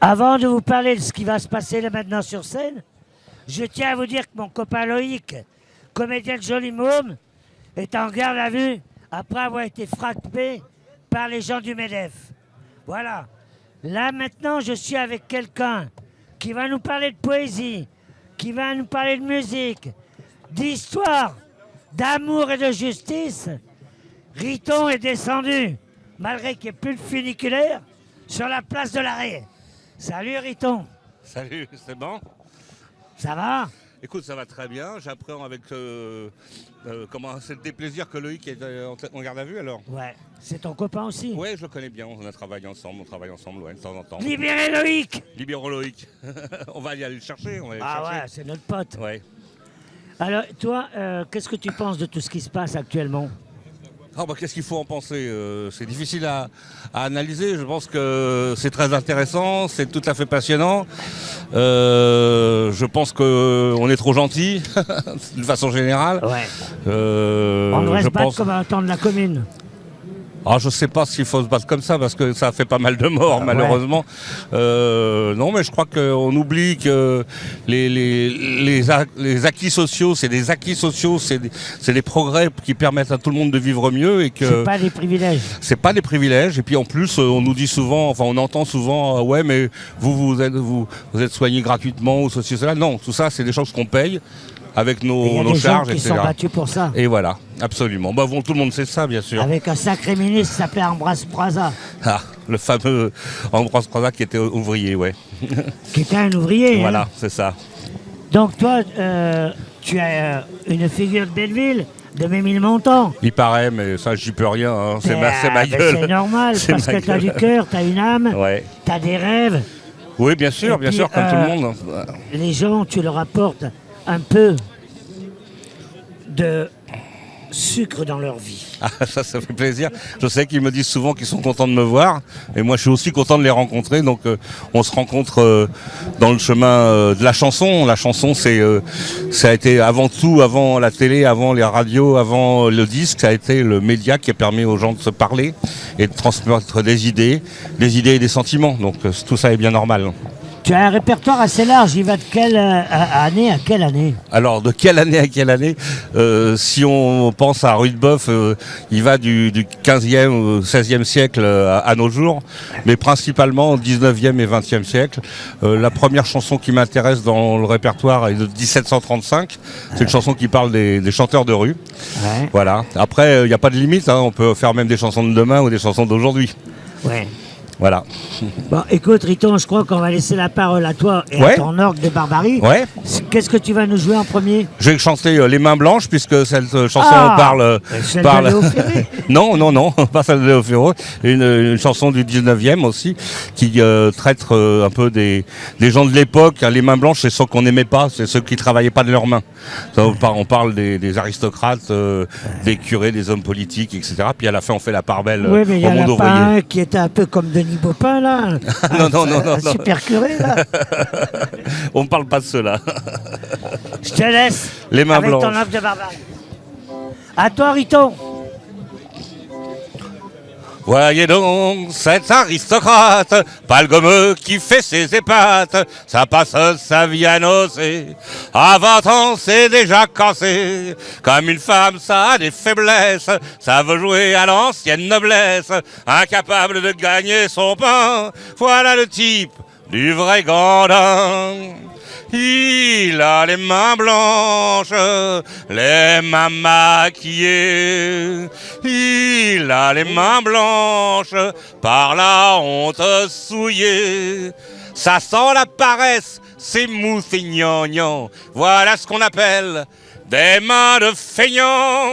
Avant de vous parler de ce qui va se passer là maintenant sur scène, je tiens à vous dire que mon copain Loïc, comédien de Joli Môme, est en garde à vue après avoir été frappé par les gens du MEDEF. Voilà. Là maintenant, je suis avec quelqu'un qui va nous parler de poésie, qui va nous parler de musique, d'histoire, d'amour et de justice. Riton est descendu, malgré qu'il n'y ait plus de funiculaire, sur la place de l'arrêt. Salut Riton. Salut, c'est bon? Ça va? Écoute, ça va très bien. J'apprends avec. Euh, euh, comment C'est des plaisirs que Loïc est euh, en, garde à vue alors? Ouais. C'est ton copain aussi? Ouais, je le connais bien. On a travaillé ensemble. On travaille ensemble, ouais, de temps en temps. Libérez Loïc Libérons Loïc. on va y aller le chercher. ah ouais, c'est notre pote. Ouais. Alors, toi, qu'est-ce que tu penses de tout ce qui se passe actuellement? Ah, bah, qu'est-ce qu'il faut en penser euh, C'est difficile à, analyser. Je pense que c'est très intéressant, c'est tout à fait passionnant. Euh, je pense qu'on est trop gentil, de façon générale. Ouais. Euh, On devrait se battre comme un temps de la commune. Ah, je sais pas s'il faut se battre comme ça parce que ça fait pas mal de morts malheureusement. Euh, non, mais je crois qu'on oublie que les, les, acquis sociaux, c'est des acquis sociaux, c'est des, progrès qui permettent à tout le monde de vivre mieux et que c'est pas des privilèges. C'est pas des privilèges et puis en plus on nous dit souvent, enfin on entend souvent, ah ouais mais vous vous êtes vous, vous êtes soigné gratuitement ou ceci cela. Non, tout ça c'est des choses qu'on paye avec nos, nos charges, qui sont battus pour ça. Et voilà, absolument. Bah, bon, tout le monde sait ça, bien sûr. Avec un sacré ministre qui s'appelait Ambroise Praza. Ah, le fameux Ambroise Praza qui était ouvrier, ouais. Qui était un ouvrier. Hein. Voilà, c'est ça. Donc toi, euh, tu as euh, une figure de Belleville de mes mille montants. Il paraît, mais ça, j'y peux rien. Hein. C'est ma, ma, gueule. C'est normal, parce que tu as du cœur, tu as une âme, ouais. tu as des rêves. Oui, bien sûr, bien sûr, comme tout le euh, monde. Les gens, tu leur apportes un peu de sucre dans leur vie. Ah, ça, ça fait plaisir. Je sais qu'ils me disent souvent qu'ils sont contents de me voir. Et moi, je suis aussi content de les rencontrer. Donc, euh, on se rencontre euh, dans le chemin euh, de la chanson. La chanson, c'est, ça a été avant tout, avant la télé, avant les radios, avant le disque, ça a été le média qui a permis aux gens de se parler et de transmettre des idées, des idées et des sentiments. Donc, tout ça est bien normal. Tu as un répertoire assez large, il va de quelle euh, année à quelle année Alors, de quelle année à quelle année euh, Si on pense à Rudebeuf, euh, il va du, 15e ou 16e siècle à, nos jours, mais principalement au 19e et 20e siècle. la première chanson qui m'intéresse dans le répertoire est de 1735. C'est une chanson qui parle des, chanteurs de rue. Voilà. Après, il n'y a pas de limite, hein. on peut faire même des chansons de demain ou des chansons d'aujourd'hui. Ouais. Voilà. Bon, écoute, Riton, je crois qu'on va laisser la parole à toi et à ton orgue de barbarie. Ouais. Qu'est-ce que tu vas nous jouer en premier? Je vais chanter euh, Les Mains Blanches, puisque cette euh, chanson ah, parle. Euh, celle parle... non, non, non, pas celle de Léo Ferro. Une, une, chanson du 19e aussi, qui traite un peu des, des gens de l'époque. Les Mains Blanches, c'est ceux qu'on n'aimait pas, c'est ceux qui travaillaient pas de leurs mains. on, parle, des, des aristocrates, des curés, des hommes politiques, etc. Puis à la fin, on fait la part belle oui, mais il y a un qui était un peu comme Denis Baupin, là. non, non, non, non. Super curé, là. On ne parle pas de cela. Je te laisse. Les mains avec blanches. ton de barbare. À toi, Riton. Voyez donc cet aristocrate, gommeux qui fait ses épates, ça passe sa vie à nocer, à 20 ans c'est déjà cassé, comme une femme ça a des faiblesses, ça veut jouer à l'ancienne noblesse, incapable de gagner son pain, voilà le type du vrai gandin. Il a les mains blanches, les mains maquillées. Il a les mains blanches par la honte souillée. Ça sent la paresse, c'est mou, Voilà ce qu'on appelle des mains de feignant.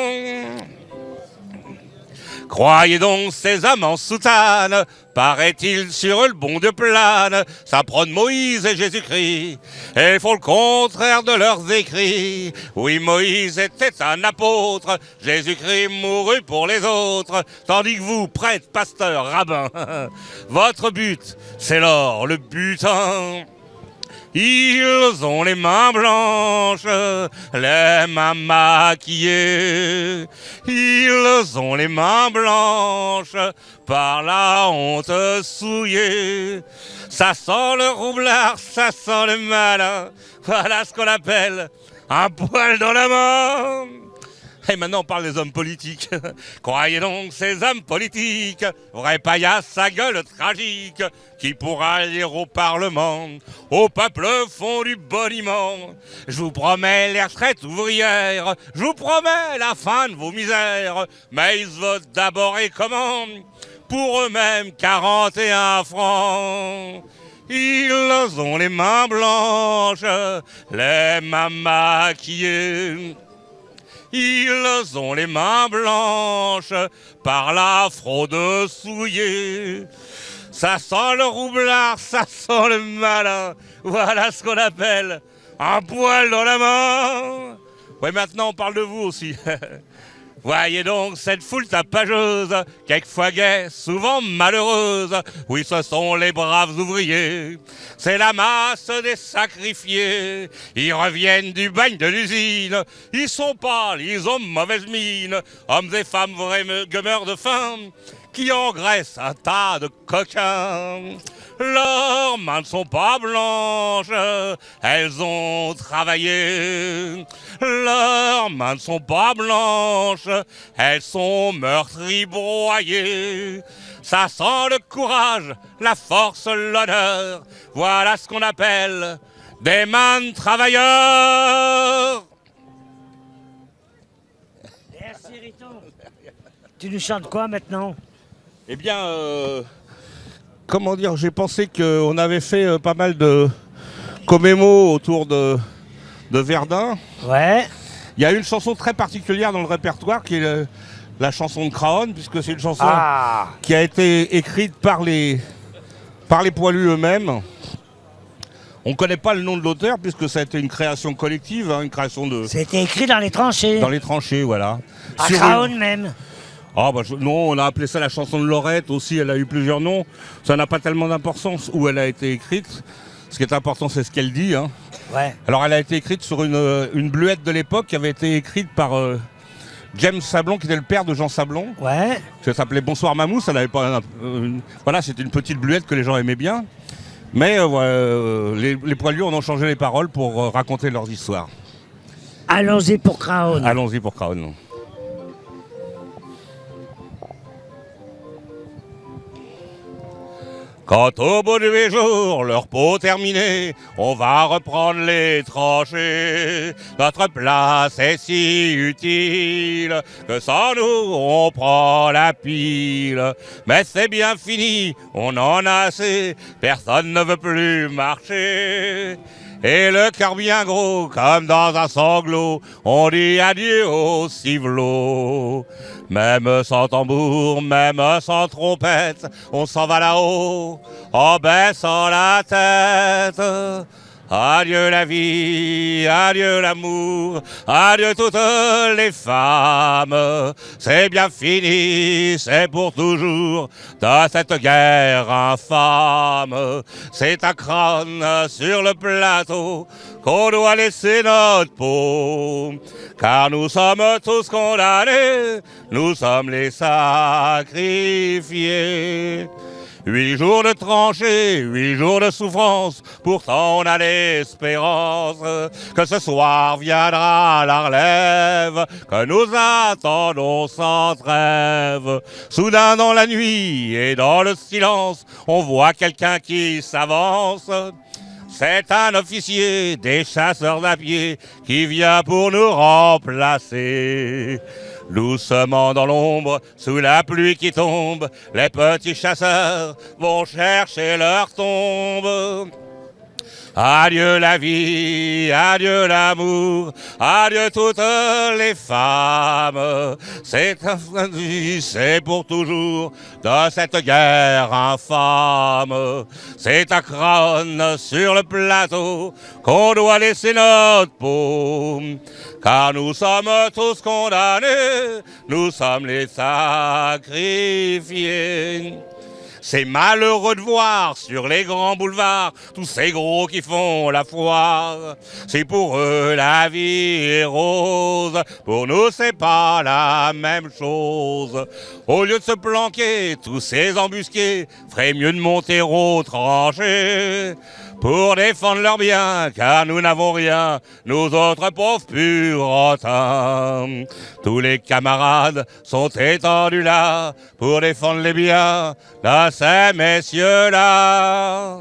Croyez donc ces amants en soutane, paraît-il sur le bon de plane, ça prône Moïse et Jésus-Christ, et font le contraire de leurs écrits. Oui, Moïse était un apôtre, Jésus-Christ mourut pour les autres, tandis que vous, prêtre, pasteur, rabbin, votre but, c'est l'or, le butin. Ils ont les mains blanches, les mains maquillées. Ils ont les mains blanches par la honte souillée. Ça sent le roublard, ça sent le malin. Voilà ce qu'on appelle un poil dans la main. Et maintenant, on parle des hommes politiques. Croyez donc ces hommes politiques, vrai paillasse sa gueule tragique, qui pourra lire au Parlement, au peuple font du boniment. Je vous promets les retraites ouvrières, je vous promets la fin de vos misères, mais ils votent d'abord et comment? Pour eux-mêmes 41 francs. Ils ont les mains blanches, les mains maquillées. Ils ont les mains blanches par la fraude souillée. Ça sent le roublard, ça sent le malin. Voilà ce qu'on appelle un poil dans la main. Oui, maintenant on parle de vous aussi. Voyez donc cette foule tapageuse, quelquefois gaie, souvent malheureuse. Oui, ce sont les braves ouvriers. C'est la masse des sacrifiés. Ils reviennent du bagne de l'usine. Ils sont pâles, ils ont mauvaise mine. Hommes et femmes vrais meurent de faim qui engraissent un tas de coquins. Leurs mains ne sont pas blanches, elles ont travaillé. Leurs mains ne sont pas blanches, elles sont meurtries, broyées. Ça sent le courage, la force, l'honneur. Voilà ce qu'on appelle des mains travailleurs. Merci Riton. Tu nous chantes quoi maintenant? Eh bien, euh, comment dire, j'ai pensé qu'on avait fait euh, pas mal de commémos autour de, de Verdun. Ouais. Il y a une chanson très particulière dans le répertoire qui est le- la chanson de Craon, puisque c'est une chanson Ah qui a été écrite par les, par les poilus eux-mêmes. On ne connaît pas le nom de l'auteur, puisque ça a été une création collective, hein, une création de, C'était écrit dans les tranchées. dans les tranchées, voilà. À une- Craon même. Ah bah je- non, on a appelé ça la chanson de Lorette aussi, elle a eu plusieurs noms. Ça n'a pas tellement d'importance où elle a été écrite. Ce qui est important, c'est ce qu'elle dit. hein. Ouais. Alors elle a été écrite sur une, euh, une bluette de l'époque qui avait été écrite par euh, James Sablon, qui était le père de Jean Sablon. Ouais. Ça s'appelait Bonsoir Mamou, ça n'avait pas... une- voilà, c'était une petite bluette que les gens aimaient bien. Mais euh, euh, les, les poilus en ont changé les paroles pour euh, raconter leurs histoires. Allons-y pour Craon. Allons-y pour Crown. Quand au bout de huit jours, leur peau terminée, on va reprendre les tranchées. Notre place est si utile que sans nous, on prend la pile. Mais c'est bien fini, on en a assez, personne ne veut plus marcher. Et le cœur bien gros, comme dans un sanglot, on dit adieu au civelot. Même sans tambour, même sans trompette, on s'en va là-haut, en baissant la tête. Adieu la vie, adieu l'amour, adieu toutes les femmes. C'est bien fini, c'est pour toujours, dans cette guerre infâme. C'est un crâne sur le plateau qu'on doit laisser notre peau. Car nous sommes tous condamnés, nous sommes les sacrifiés. Huit jours de tranchées, huit jours de souffrance, pourtant on a l'espérance que ce soir viendra la relève, que nous attendons sans trêve. Soudain dans la nuit et dans le silence, on voit quelqu'un qui s'avance. C'est un officier des chasseurs à pied qui vient pour nous remplacer. Doucement dans l'ombre, sous la pluie qui tombe, les petits chasseurs vont chercher leur tombe. Adieu la vie, adieu l'amour, adieu toutes les femmes. C'est c'est pour toujours dans cette guerre infâme. C'est à crâne sur le plateau qu'on doit laisser notre peau. Car nous sommes tous condamnés, nous sommes les sacrifiés. C'est malheureux de voir sur les grands boulevards tous ces gros qui font la foire. C'est pour eux la vie est rose, pour nous c'est pas la même chose. Au lieu de se planquer, tous ces embusqués mieux de monter au tranché pour défendre leurs biens, car nous n'avons rien, nous autres pauvres purotins. Tous les camarades sont étendus là, pour défendre les biens de ces messieurs-là.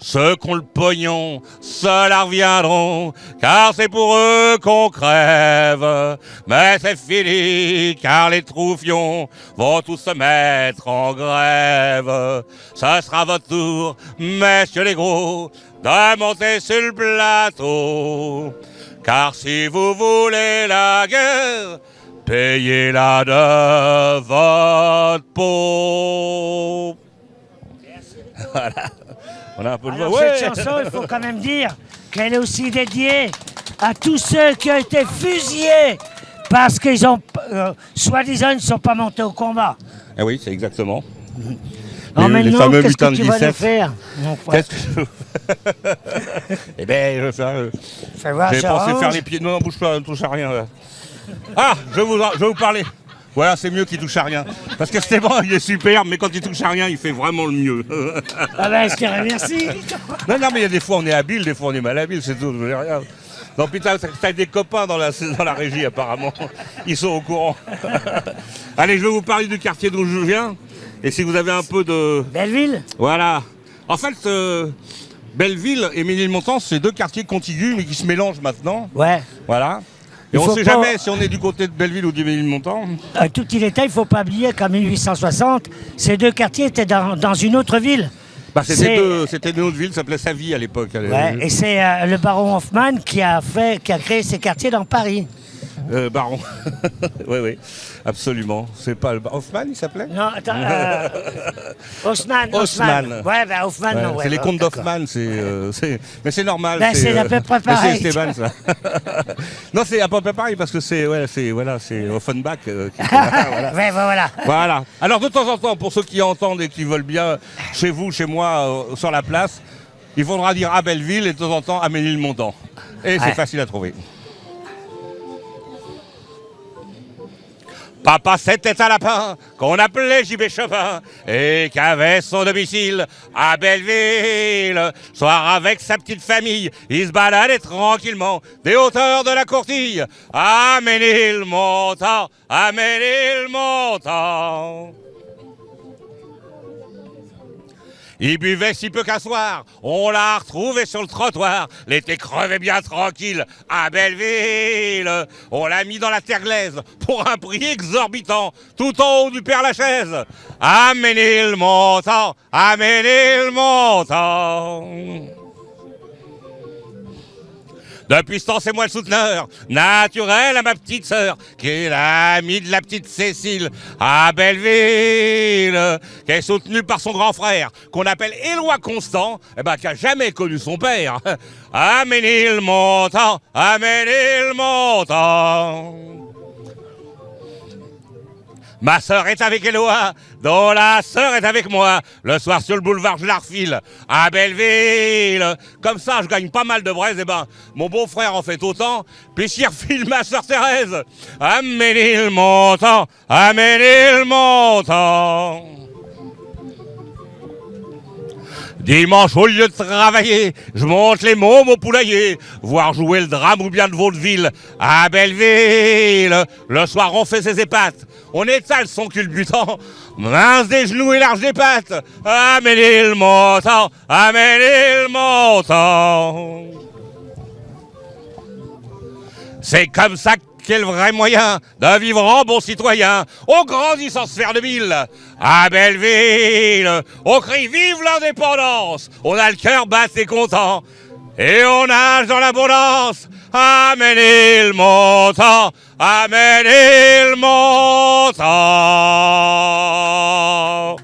Ceux qui ont le pognon, ceux-là reviendront, car c'est pour eux qu'on crève. Mais c'est fini, car les troufions vont tous se mettre en grève. Ce sera votre tour, messieurs les gros, de monter sur le plateau. Car si vous voulez la guerre, payez-la de votre peau. Voilà. On a un peu de Alors, voix. cette chanson, il faut quand même dire qu'elle est aussi dédiée à tous ceux qui ont été fusillés parce qu'ils ont, euh, soi-disant, ils ne sont pas montés au combat. Eh oui, c'est exactement. Alors Les- les fameux qu'est-ce que lutins de tu vas nous 17. faire mon frère Qu'est-ce que je... Eh ben, je vais faire... euh, J'ai pensé faire les pieds. Non, non, bouge pas, ne touche à rien. là. Ah, je vais vous, je vais vous parler. Voilà, c'est mieux qu'il touche à rien. Parce que Stéphane, il est super, mais quand il touche à rien, il fait vraiment le mieux. Ah ben, je te remercie. non, non, mais il y a des fois, on est habile, des fois, on est mal habile, c'est tout. je veux dire, regarde. Non, putain, t'as des copains dans la, dans la régie, apparemment. Ils sont au courant. Allez, je vais vous parler du quartier d'où je viens. Et si vous avez un peu de. Belleville Voilà. En fait, euh, Belleville et Ménilmontant, c'est deux quartiers contigus, mais qui se mélangent maintenant. Ouais. Voilà. Et on faut sait pas- jamais si on est du côté de Belleville ou du Ménilmontant. Euh, tout il était, il ne faut pas oublier qu'en 1860, ces deux quartiers étaient dans, dans une autre ville. Bah, c'était une autre ville, ça s'appelait Savy à l'époque. Ouais, et c'est euh, le baron Hoffman qui a, fait, qui a créé ces quartiers dans Paris. Euh, Baron. oui, oui, absolument. C'est pas le Hoffman, il s'appelait Non, attends. Euh, Haussmann. Haussmann. Ouais, ben Hoffman, Ouais, non. ouais, c'est les contes d'Hoffman, c'est, euh, c'est- mais c'est normal. Ben, c'est à peu près mais pareil. C'est Esteban, ça. non, c'est à peu près pareil parce que c'est, ouais, c'est, voilà, c'est Offenbach. euh, qui- voilà. Ouais, ben, voilà. Voilà. Alors de temps en temps, pour ceux qui entendent et qui veulent bien, chez vous, chez moi, euh, sur la place, il faudra dire à Belleville et de temps en temps à Ménilmontant. Et c'est facile à trouver. Papa, c'était un lapin qu'on appelait JB Chopin et qui avait son domicile à Belleville. Soir avec sa petite famille, il se baladait tranquillement des hauteurs de la courtille à Ménilmontant, à Ménilmontant. Il buvait si peu qu'un soir, on l'a retrouvé sur le trottoir. L'été crevait bien tranquille à Belleville. On l'a mis dans la terre glaise pour un prix exorbitant, tout en haut du Père Lachaise. À Ménilmontant, à Ménilmontant. Depuis ce temps, c'est moi le souteneur naturel à ma petite sœur, qui est l'amie de la petite Cécile à Belleville, qui est soutenue par son grand frère, qu'on appelle Éloi Constant, eh ben, qui a jamais connu son père. À Ménilmontant, à Ménilmontant. Ma sœur est avec Éloi, dont la sœur est avec moi. Le soir sur le boulevard, je la refile à Belleville. Comme ça, je gagne pas mal de braise. Et ben, mon beau-frère en fait autant. Puis j'y refile ma sœur Thérèse. À Ménilmontant, à Ménilmontant. Dimanche, au lieu de travailler, je monte les mômes au poulailler, voir jouer le drame ou bien de vaudeville à Belleville. Le soir, on fait ses épates, on étale son culbutant, mince des genoux et large des pattes, à Ménilmontant, à Ménilmontant. C'est comme ça qu'est le vrai moyen de vivre en bon citoyen. On grandit sans se faire de mille. À Belleville, on crie vive l'indépendance. On a le cœur battu et content. Et on nage dans l'abondance. À Ménilmontant, à Ménilmontant.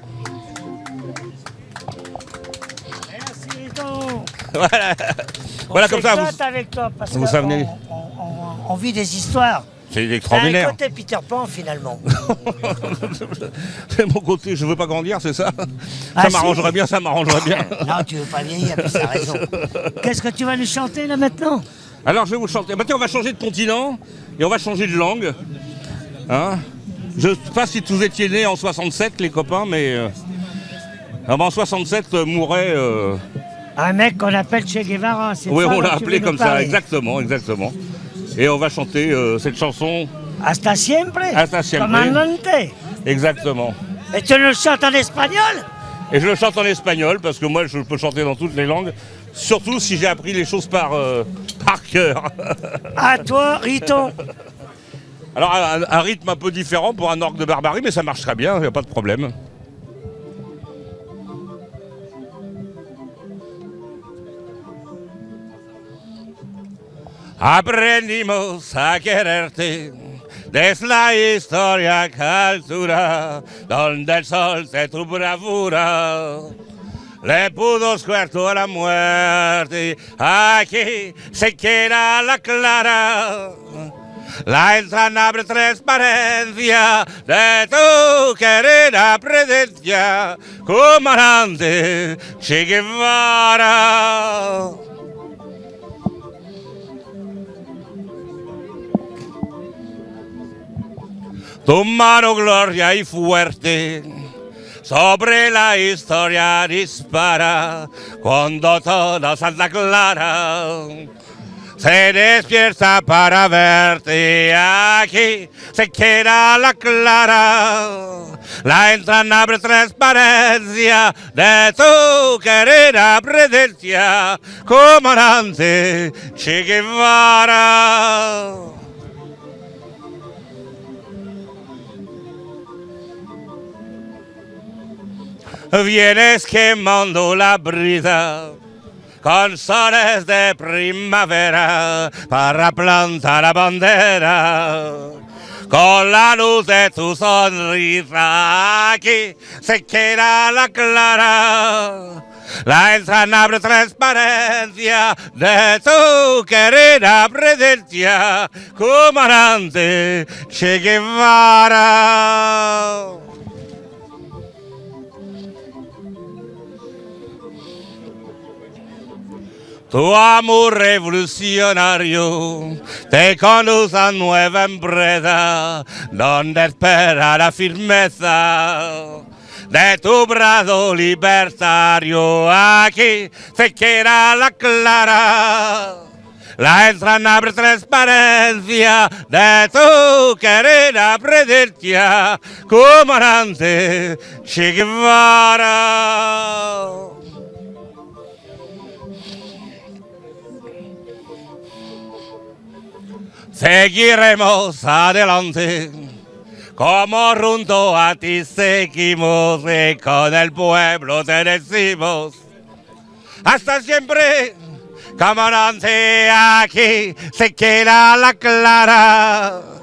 Merci donc. Voilà, On voilà comme ça. Vous... avec toi parce vous que savez- on, on- on- on vit des histoires. C'est T'as un extraordinaire. côté Peter Pan finalement. C'est mon côté, je veux pas grandir, c'est ça Ah, Ça si. m'arrangerait bien, ça m'arrangerait bien. non, tu veux pas vieillir, puis t'as raison. Qu'est-ce que tu vas nous chanter là maintenant? Alors je vais vous chanter. Tiens, on va changer de continent et on va changer de langue. Hein je sais pas si vous étiez nés en 67, les copains, mais euh, ah en 67 euh, mourait. euh, Un mec qu'on appelle Che Guevara, c'est oui, ça on l'a tu appelé comme ça, exactement, exactement. Et on va chanter euh, cette chanson Hasta siempre. Hasta siempre. Comandante. exactement. Et tu nous chantes en espagnol? Et je le chante en espagnol parce que moi je peux chanter dans toutes les langues, surtout si j'ai appris les choses par, euh, par cœur. À toi, Riton. Alors un, un rythme un peu différent pour un orgue de barbarie, mais ça marche très bien, il n'y a pas de problème. Aprendimos a quererte desde la historia cultura donde el sol de tu bravura le pudo suerto a la muerte. Aquí se queda la clara la entrañable transparencia de tu querida presencia, comandante Che Guevara. Tu mano gloria y fuerte sobre la historia dispara cuando toda Santa Clara se despierta para verte aquí se queda la clara. La entrañable transparencia de tu querida presencia comandante Che Guevara Vienes quemando la brisa con soles de primavera para plantar la bandera. Con la luz de tu sonrisa aquí se queda la clara. La entrañable transparencia de tu querida presencia, comandante Che Guevara. Tu amor revolucionario te conduce a nueva empresa donde espera la firmeza de tu brazo libertario. Aquí se queda la clara. La entrañable transparencia de tu querida presencia, comandante Che Guevara. Seguiremos adelante, como junto a ti seguimos y con el pueblo te decimos. Hasta siempre, comandante, aquí se queda la clara.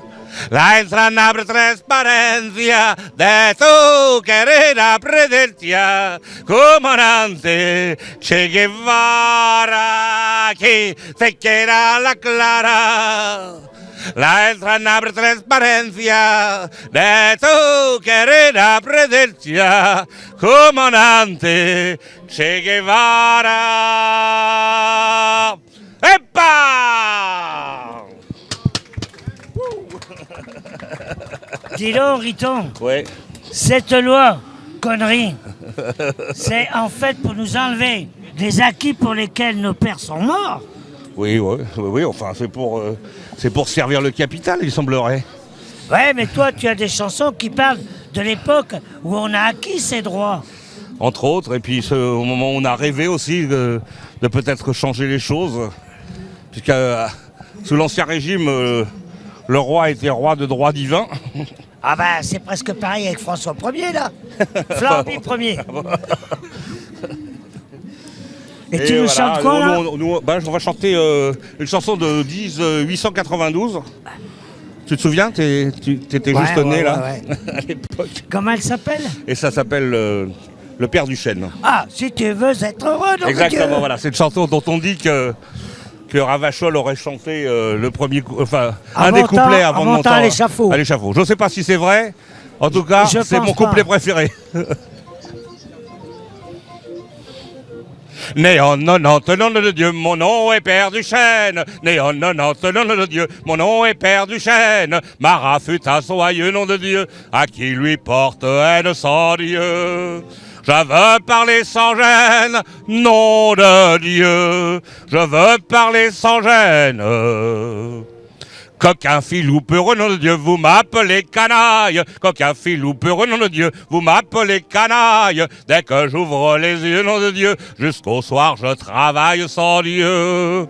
La entrañable transparencia de tu querida presencia, comandante Che Guevara, aquí se queda la clara. La entrañable transparencia de tu querida presencia, comandante Che Guevara. ¡Epa! Dis donc, Riton, Ouais. cette loi, connerie, c'est en fait pour nous enlever des acquis pour lesquels nos pères sont morts. Oui, oui, oui, oui, enfin, c'est pour, euh, c'est pour servir le capital, il semblerait. Ouais, mais toi, tu as des chansons qui parlent de l'époque où on a acquis ces droits. Entre autres, et puis ce- au moment où on a rêvé aussi de, de peut-être changer les choses, puisque euh, sous l'Ancien Régime, euh, le roi était roi de droit divin. Ah bah, c'est presque pareil avec François Ier, là. Flamby Ier. Et, tu nous voilà, chantes quoi, là nous, nous, nous, bah, On va chanter euh, une chanson de 10 euh, 892. Tu te souviens? Tu étais Ouais, juste ouais, né ouais, là, ouais. à l'époque. Comment elle s'appelle? Et ça s'appelle euh, Le Père du Chêne. Ah, si tu veux être heureux, donc Exactement, voilà. C'est une chanson dont on dit que, que Ravachol aurait chanté euh, le premier, enfin un des couplets avant de monter à l'échafaud. À l'échafaud. Je ne sais pas si c'est vrai. En tout cas, c'est mon pas. couplet préféré. Né en 90, nom de Dieu, mon nom est Père du Chêne. Né en 90, nom de Dieu, mon nom est Père du Chêne. Marat fut un soyeux nom de Dieu, à qui lui porte haine sans Dieu. Je veux parler sans gêne, nom de Dieu. Je veux parler sans gêne. Coquin filou peureux, nom de Dieu, vous m'appelez canaille. Coquin filou peureux, nom de Dieu, vous m'appelez canaille. Dès que j'ouvre les yeux, nom de Dieu, jusqu'au soir je travaille sans Dieu.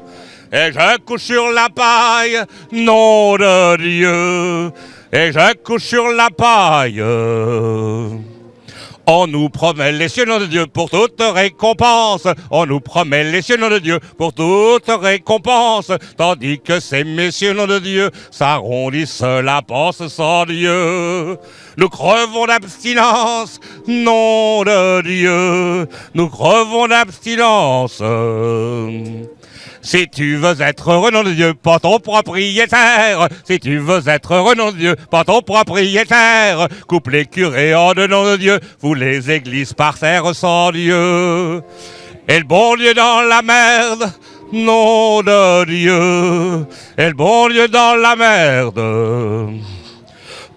Et je couche sur la paille, nom de Dieu. Et je couche sur la paille. On nous promet les cieux, nom de Dieu, pour toute récompense. On nous promet les cieux, nom de Dieu, pour toute récompense. Tandis que ces messieurs, nom de Dieu, s'arrondissent la panse sans Dieu. Nous crevons d'abstinence, nom de Dieu. Nous crevons d'abstinence. Si tu veux être heureux, nom de Dieu, pas ton propriétaire. Si tu veux être heureux, nom de Dieu, pas ton propriétaire. Coupe les curés en de nom de Dieu, vous les églises par terre sans Dieu. Et le bon Dieu dans la merde, nom de Dieu. Et le bon Dieu dans la merde.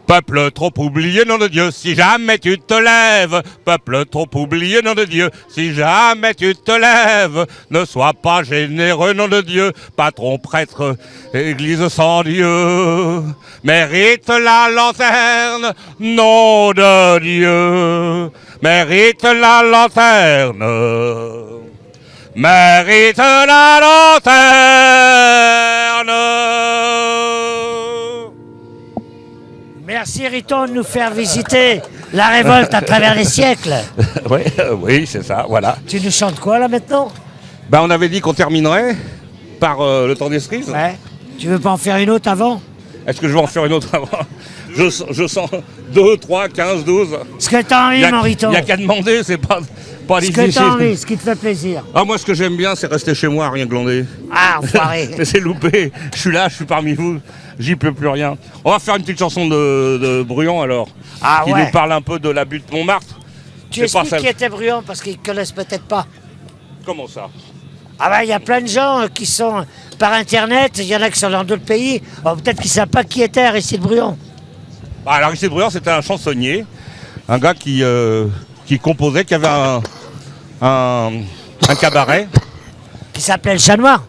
Peuple trop oublié, nom de Dieu, si jamais tu te lèves. Peuple trop oublié, nom de Dieu, si jamais tu te lèves. Ne sois pas généreux, nom de Dieu, patron, prêtre, église sans Dieu. Mérite la lanterne, nom de Dieu. Mérite la lanterne. Mérite la lanterne. Merci Riton de nous faire visiter la révolte à travers les siècles. oui, euh, oui, c'est ça, voilà. Tu nous chantes quoi là maintenant? Ben, on avait dit qu'on terminerait par euh, le temps des cerises. Ouais. Tu veux pas en faire une autre avant? Est-ce que je vais en faire une autre avant? Je, sens- je sens 2, 3, 15, 12. Ce que t'as envie, Il mon Riton. n'y a qu'à demander, c'est pas, pas Ce que t'as envie, ce qui te fait plaisir. Ah, moi, ce que j'aime bien, c'est rester chez moi, rien glander. Ah, enfoiré. Mais c'est loupé. Je suis là, je suis parmi vous. J'y peux plus rien. On va faire une petite chanson de, de Bruyon alors. Ah qui ouais. nous parle un peu de la butte Montmartre. tu pas celle- qui était bruyant parce qu'ils connaissent peut-être pas. Comment ça? Ah bah il y a plein de gens euh, qui sont par internet, il y en a qui sont dans d'autres pays. Oh, peut-être qu'ils savent pas qui était Aristide Bruyon. Bah, alors, Aristide Bruand, c'était un chansonnier, un gars qui, euh, qui composait, qui avait un, un, un cabaret, Qui s'appelait le chat noir.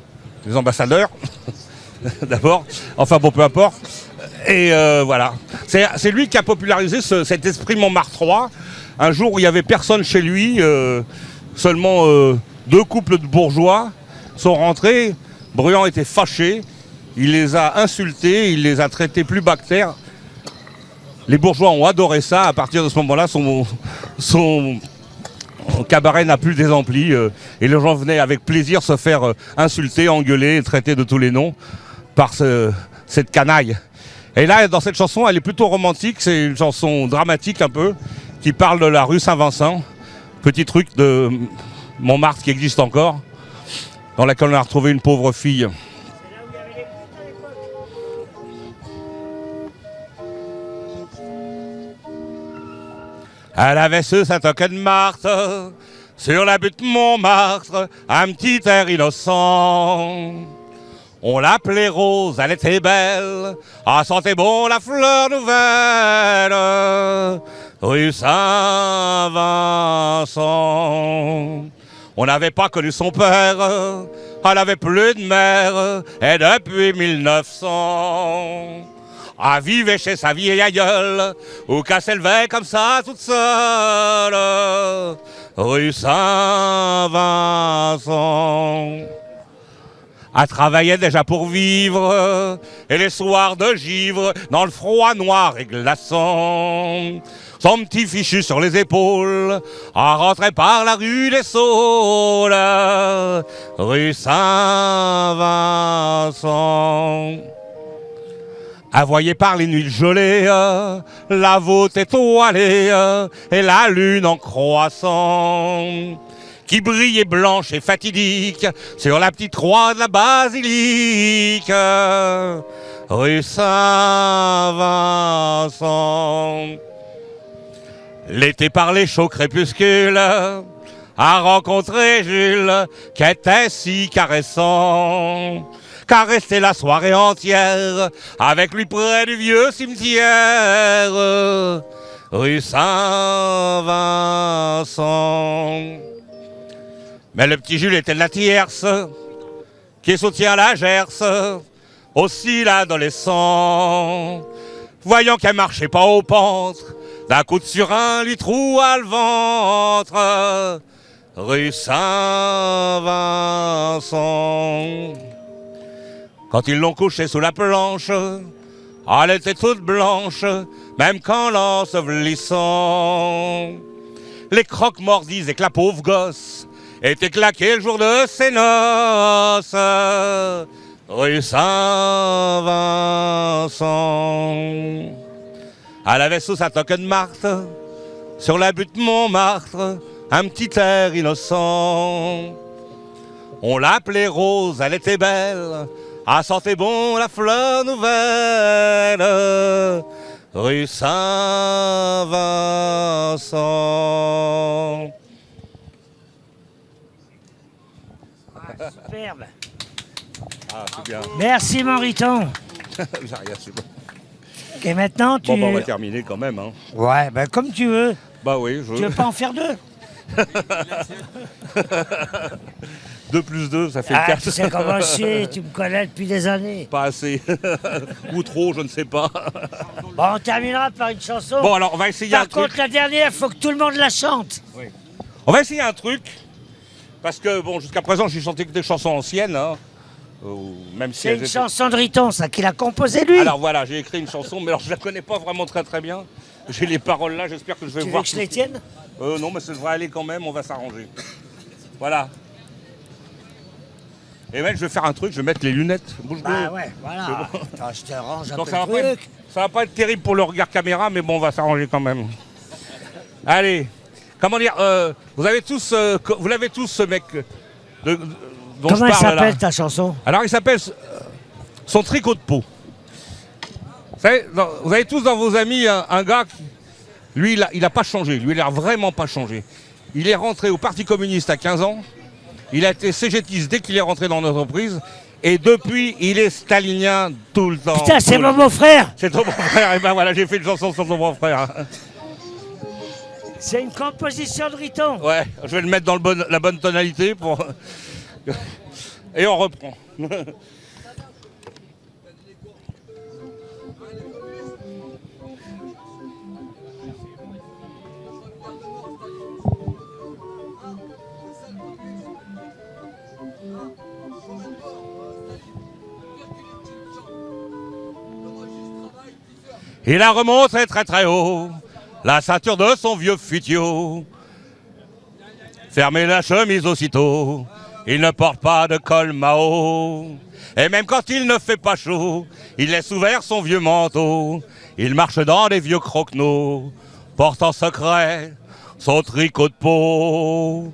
des ambassadeurs, d'abord. Enfin, bon, peu importe. Et euh, voilà. C'est lui qui a popularisé ce- cet esprit Montmartrois. Un jour où il n'y avait personne chez lui, euh, seulement euh, deux couples de bourgeois sont rentrés. Bruand était fâché. Il les a insultés, il les a traités plus bactères. Les bourgeois ont adoré ça. À partir de ce moment-là, son, cabaret n'a plus des et les gens venaient avec plaisir se faire insulter, engueuler, traiter de tous les noms par ce- cette canaille. Et là, dans cette chanson, elle est plutôt romantique. C'est une chanson dramatique un peu, qui parle de la rue Saint-Vincent. Petit truc de Montmartre qui existe encore, dans laquelle on a retrouvé une pauvre fille. Elle avait ce Saint-Toque de Marthe, sur la butte Montmartre, un petit air innocent. On l'appelait Rose, elle était belle, ah sentait bon la fleur nouvelle, rue Saint-Vincent. On n'avait pas connu son père, elle avait plus de mère, et depuis 1900. Ah, vivait chez sa vieille aïeule, ou qu'elle s'élevait comme ça toute seule, rue Saint-Vincent. Elle travaillait déjà pour vivre, et les soirs de givre, dans le froid noir et glaçant. Son petit fichu sur les épaules, en rentrait par la rue des Saules, rue Saint-Vincent. Voyait par les nuits gelées la voûte étoilée et la lune en croissant qui brille et blanche et fatidique sur la petite croix de la basilique, rue Saint-Vincent. L'été par les chauds crépuscules a rencontré Jules, qui était si caressant. Caresser la soirée entière avec lui près du vieux cimetière, rue Saint-Vincent. Mais le petit Jules était de la tierce, qui soutient la gerce, aussi l'adolescent. Voyant qu'elle marchait pas au pentre, d'un coup de surin lui troua le ventre, rue Saint-Vincent. Quand ils l'ont couchée sous la planche, elle était toute blanche, même quand l'ensevelissant. Les croques morts disaient que la pauvre gosse était claquée le jour de ses noces, rue Saint-Vincent. Elle avait sous sa toque de Marthe, sur la butte Montmartre, un petit air innocent. On l'appelait Rose, elle était belle, ah, sentez bon la fleur nouvelle, rue Saint-Vincent. Superbe. Ah, c'est bien. Merci bon. Et maintenant tu. Bon, bah, on va terminer quand même. Hein. Ouais, ben comme tu veux. Bah oui, je... Tu veux pas en faire deux 2 plus 2, ça fait Ah, 4. tu sais comment je suis, tu me connais depuis des années. Pas assez. Ou trop, je ne sais pas. Bon, on terminera par une chanson. Bon, alors on va essayer un Par truc. contre, la dernière, faut que tout le monde la chante. On va essayer un truc. Parce que, bon, jusqu'à présent, j'ai chanté que des chansons anciennes. hein. Euh, même si C'est une étaient- chanson de Riton, ça, qu'il a composé lui. Alors voilà, j'ai écrit une chanson, mais alors je la connais pas vraiment très très bien. J'ai les paroles là, j'espère que je vais tu veux voir. que je tout- les tienne? Euh, non, mais ça devrait aller quand même, on va s'arranger. Voilà. Et même, je vais faire un truc, je vais mettre les lunettes. Bouge Bah ouais, voilà. Attends, je te range un Donc peu ça va, le être, ça va pas être terrible pour le regard caméra, mais bon, on va s'arranger quand même. Allez, comment dire, euh, vous avez tous, euh, vous l'avez tous ce mec euh, de, de- dont Comment je parle s'appelle ta chanson? Alors il s'appelle son tricot de peau. Vous, savez, dans- vous avez tous dans vos amis un, un gars qui, lui, il a, il a pas changé. Lui, il a vraiment pas changé. Il est rentré au Parti communiste à 15 ans. Il a été cégétiste dès qu'il est rentré dans l'entreprise. Et depuis, il est stalinien tout le temps. Putain, c'est mon beau-frère C'est ton beau-frère. Et ben voilà, j'ai fait une chanson sur ton beau-frère. C'est une composition de Riton. Ouais, je vais le mettre dans le bon- la bonne tonalité pour. Et on reprend. Il la remonte très très très haut, la ceinture de son vieux futio. Fermez la chemise aussitôt, il ne porte pas de col Mao. Et même quand il ne fait pas chaud, il laisse ouvert son vieux manteau. Il marche dans les vieux croquenots, porte en secret son tricot de peau.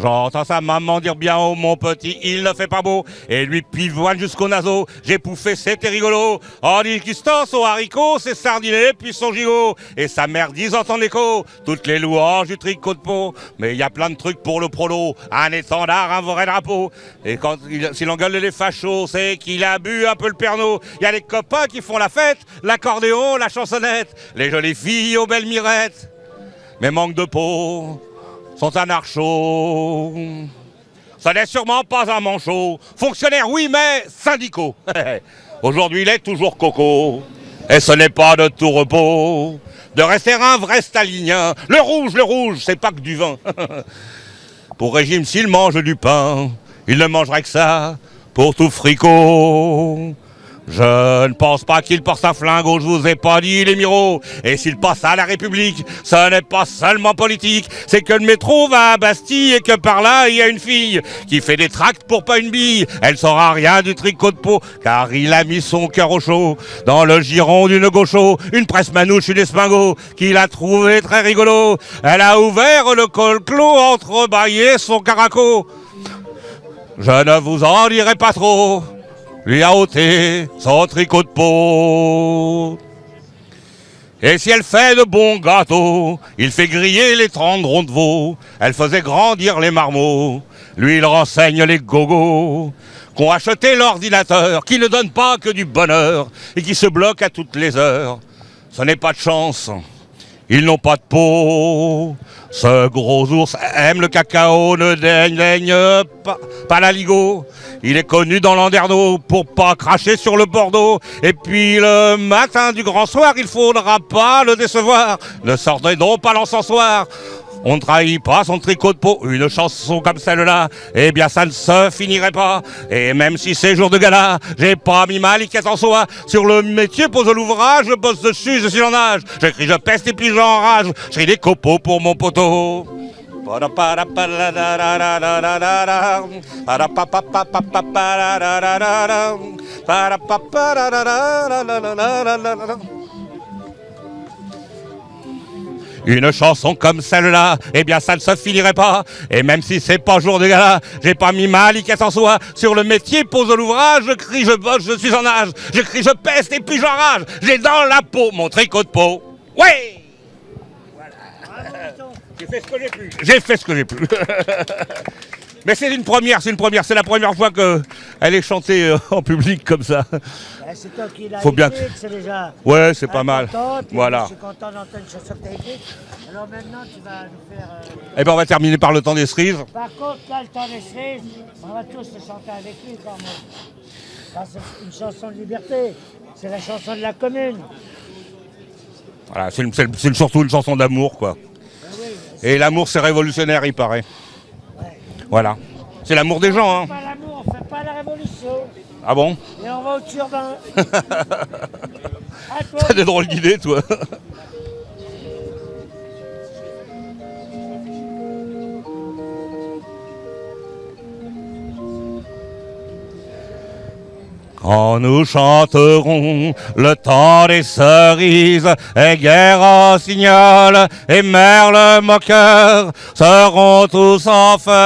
J'entends sa maman dire bien oh mon petit, il ne fait pas beau. Et lui pivoine jusqu'au naseau J'ai pouffé, c'était rigolo. En discutant son haricot, c'est sardiné puis son gigot. Et sa mère disant en écho. Toutes les louanges du tricot de peau. Mais il y a plein de trucs pour le prolo. Un étendard, un vrai drapeau. Et quand il, s'il engueule les fachos C'est qu'il a bu un peu le pernod Il y a les copains qui font la fête L'accordéon, la chansonnette. Les jolies filles aux belles mirettes. Mais manque de peau sont anarchos. Ça n'est sûrement pas un manchot. Fonctionnaire, oui, mais syndicaux. Aujourd'hui, il est toujours coco. Et ce n'est pas de tout repos de rester un vrai stalinien. Le rouge, le rouge, c'est pas que du vin. Pour régime, s'il mange du pain, il ne mangerait que ça pour tout fricot. Je ne pense pas qu'il porte un flingue, je vous ai pas dit les miroirs. Et s'il passe à la République, ce n'est pas seulement politique, c'est que le métro va à Bastille et que par là, il y a une fille qui fait des tracts pour pas une bille. Elle saura rien du tricot de peau, car il a mis son cœur au chaud dans le giron d'une gaucho, une presse manouche, une espingo, qu'il a trouvé très rigolo. Elle a ouvert le col clos, entrebâillé son caraco. Je ne vous en dirai pas trop lui a ôté son tricot de peau. Et si elle fait de bons gâteaux, il fait griller les tendrons de veau, elle faisait grandir les marmots, lui il renseigne les gogos, qu'ont acheté l'ordinateur, qui ne donne pas que du bonheur, et qui se bloque à toutes les heures. Ce n'est pas de chance, ils n'ont pas de peau. Ce gros ours aime le cacao, ne daigne, pas, pas la ligo. Il est connu dans l'Anderneau pour pas cracher sur le Bordeaux. Et puis le matin du grand soir, il faudra pas le décevoir. Ne sortez donc pas l'encensoir. On trahit pas son tricot de peau. Une chanson comme celle-là, eh bien ça ne se finirait pas. Et même si c'est jour de gala, j'ai pas mis ma liquette en soi. Sur le métier pose l'ouvrage, je bosse dessus, je suis en âge. J'écris, je peste et puis j'enrage. Je des copeaux pour mon poteau. Une chanson comme celle-là, eh bien ça ne se finirait pas. Et même si c'est pas jour de gala, j'ai pas mis ma liquette en soi. Sur le métier, pose l'ouvrage, je crie, je bosse, je suis en âge. Je crie, je peste et puis j'enrage. J'ai dans la peau mon tricot de peau. Ouais j'ai fait ce que j'ai pu. J'ai fait ce que j'ai pu. Mais c'est une première, c'est une première. C'est la première fois qu'elle est chantée euh, en public comme ça. Eh, c'est toi qui l'as Faut bien c'est déjà. Ouais, c'est pas mal. Voilà. Je suis content d'entendre une chanson que as. Alors maintenant, tu vas nous faire. euh, Eh ben on va terminer par le temps des cerises. Par contre, là, le temps des cerises, on va tous le chanter avec lui quand même. C'est une chanson de liberté. C'est la chanson de la commune. Voilà, c'est surtout une chanson d'amour, quoi. Et l'amour, c'est révolutionnaire, il paraît. Voilà. C'est l'amour des gens, hein. Pas l'amour, on fait pas la révolution. Ah bon Et on va au turbin. T'as des drôles d'idées, toi. Quand nous chanterons le temps des cerises, et guerre signal et merle moqueur seront tous en fête.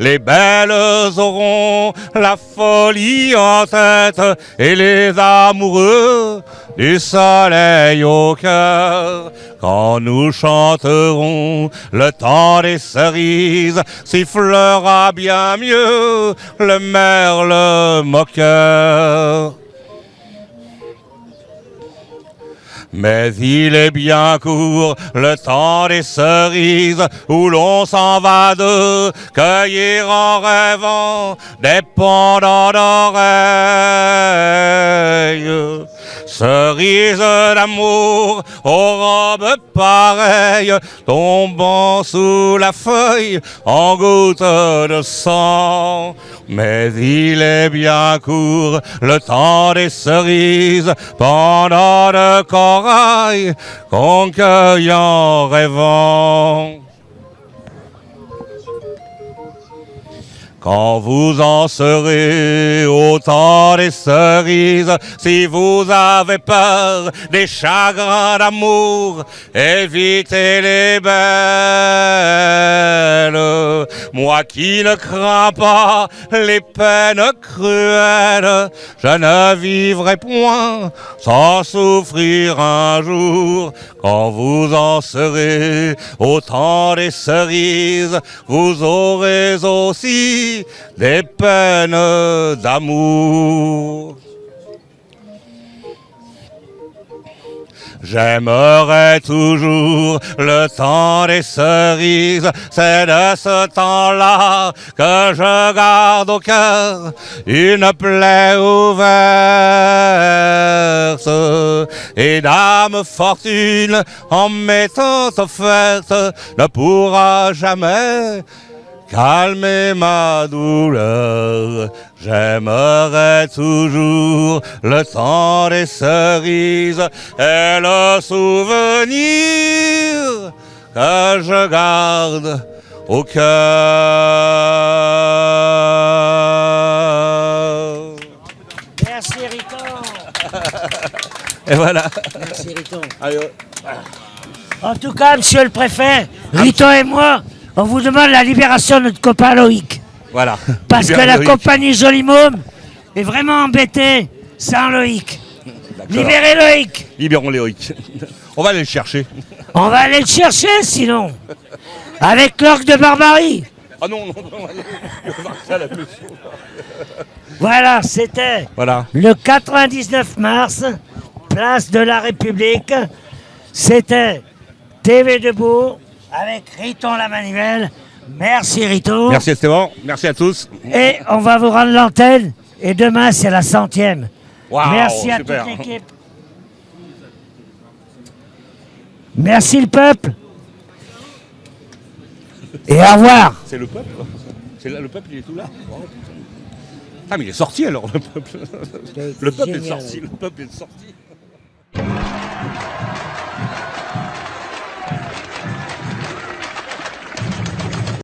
Les belles auront la folie en tête et les amoureux du soleil au cœur. Quand nous chanterons le temps des cerises, sifflera bien mieux le merle moqueur. Mais il est bien court le temps des cerises où l'on s'en va de cueillir en rêvant des pendants d'oreilles. Cerises d'amour aux robes pareilles tombant sous la feuille en gouttes de sang. Mais il est bien court le temps des cerises pendant de corail en rêvant. Quand vous en serez au temps des cerises, si vous avez peur des chagrins d'amour, évitez les belles. Moi qui ne crains pas les peines cruelles, je ne vivrai point sans souffrir un jour. Quand vous en serez au temps des cerises, vous aurez aussi des peines d'amour. J'aimerais toujours le temps des cerises, c'est de ce temps-là que je garde au cœur une plaie ouverte. Et dame fortune, en m'étant offerte, ne pourra jamais calmer ma douleur. J'aimerais toujours le temps des cerises et le souvenir que je garde au cœur. Merci Riton. Et voilà. Merci Riton. En tout cas, monsieur le préfet, Riton et moi, on vous demande la libération de notre copain Loïc. voilà. Parce que la Loïc. compagnie Joli Môme est vraiment embêtée sans Loïc. Libérez Loïc Libérons Loïc. On va aller le chercher. On va aller le chercher sinon Avec l'orgue de barbarie Ah non, non, non. Voilà, c'était Voilà. le 99 mars, place de la République. C'était TV Debout avec Riton la Manivelle. Merci Riton. Merci Esteban. Merci à tous. Et on va vous rendre l'antenne. Et demain, c'est la centième. Waouh, Merci à super. toute l'équipe. Merci le peuple. Et au revoir. C'est le peuple. C'est là, le peuple, il est tout là. Ah, mais il est sorti alors, le peuple. Le peuple est sorti. Le peuple est sorti.